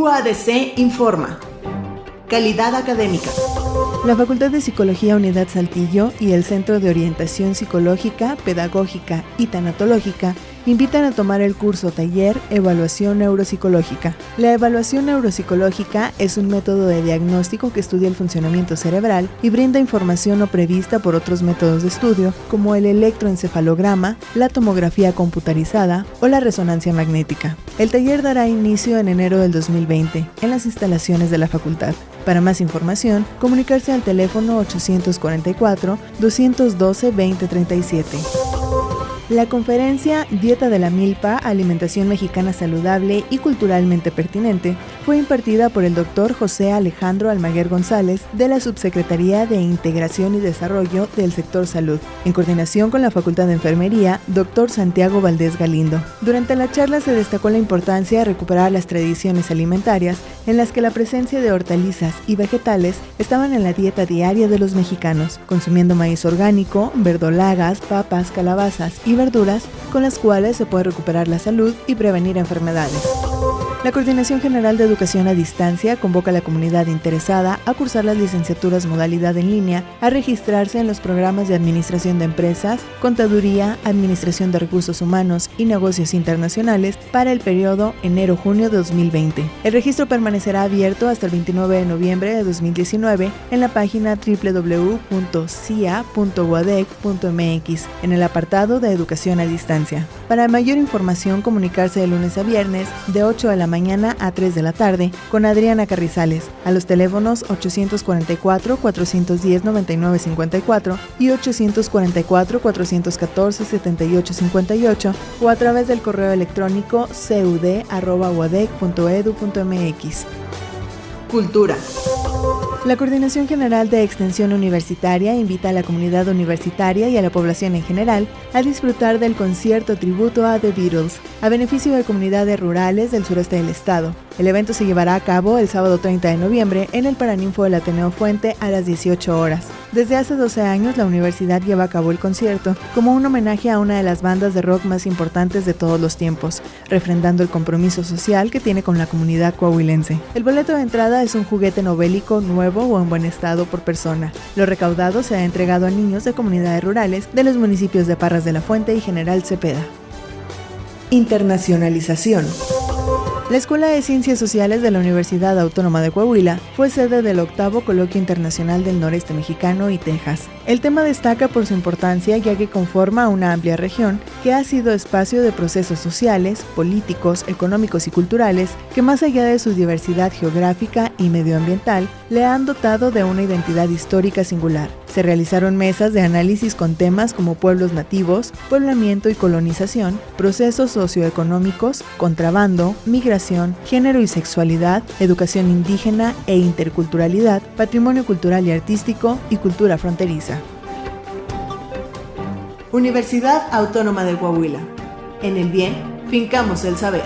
UADC informa. Calidad académica. La Facultad de Psicología Unidad Saltillo y el Centro de Orientación Psicológica, Pedagógica y Tanatológica invitan a tomar el curso taller Evaluación Neuropsicológica. La evaluación neuropsicológica es un método de diagnóstico que estudia el funcionamiento cerebral y brinda información no prevista por otros métodos de estudio, como el electroencefalograma, la tomografía computarizada o la resonancia magnética. El taller dará inicio en enero del 2020 en las instalaciones de la facultad. Para más información, comunicarse al teléfono 844 212 2037. La conferencia Dieta de la Milpa, Alimentación Mexicana Saludable y Culturalmente Pertinente fue impartida por el doctor José Alejandro Almaguer González de la Subsecretaría de Integración y Desarrollo del Sector Salud, en coordinación con la Facultad de Enfermería, doctor Santiago Valdés Galindo. Durante la charla se destacó la importancia de recuperar las tradiciones alimentarias en las que la presencia de hortalizas y vegetales estaban en la dieta diaria de los mexicanos, consumiendo maíz orgánico, verdolagas, papas, calabazas y verduras con las cuales se puede recuperar la salud y prevenir enfermedades. La Coordinación General de Educación a Distancia convoca a la comunidad interesada a cursar las licenciaturas modalidad en línea, a registrarse en los programas de Administración de Empresas, Contaduría, Administración de Recursos Humanos y Negocios Internacionales para el periodo enero-junio de 2020. El registro permanecerá abierto hasta el 29 de noviembre de 2019 en la página www.cia.uadec.mx en el apartado de Educación a Distancia. Para mayor información, comunicarse de lunes a viernes de 8 de la mañana a 3 de la tarde con Adriana Carrizales a los teléfonos 844-410-9954 y 844-414-7858 o a través del correo electrónico cud.uadec.edu.mx. Cultura. La Coordinación General de Extensión Universitaria invita a la comunidad universitaria y a la población en general a disfrutar del concierto tributo a The Beatles, a beneficio de comunidades rurales del sureste del estado. El evento se llevará a cabo el sábado 30 de noviembre en el Paraninfo del Ateneo Fuente a las 18 horas. Desde hace 12 años la universidad lleva a cabo el concierto como un homenaje a una de las bandas de rock más importantes de todos los tiempos, refrendando el compromiso social que tiene con la comunidad coahuilense. El boleto de entrada es un juguete novélico nuevo o en buen estado por persona. Lo recaudado se ha entregado a niños de comunidades rurales de los municipios de Parras de la Fuente y General Cepeda. Internacionalización. La Escuela de Ciencias Sociales de la Universidad Autónoma de Coahuila fue sede del octavo Coloquio Internacional del Noreste Mexicano y Texas. El tema destaca por su importancia ya que conforma una amplia región que ha sido espacio de procesos sociales, políticos, económicos y culturales que más allá de su diversidad geográfica y medioambiental le han dotado de una identidad histórica singular. Se realizaron mesas de análisis con temas como pueblos nativos, poblamiento y colonización, procesos socioeconómicos, contrabando, migración, género y sexualidad, educación indígena e interculturalidad, patrimonio cultural y artístico y cultura fronteriza. Universidad Autónoma de Coahuila. En el bien, fincamos el saber.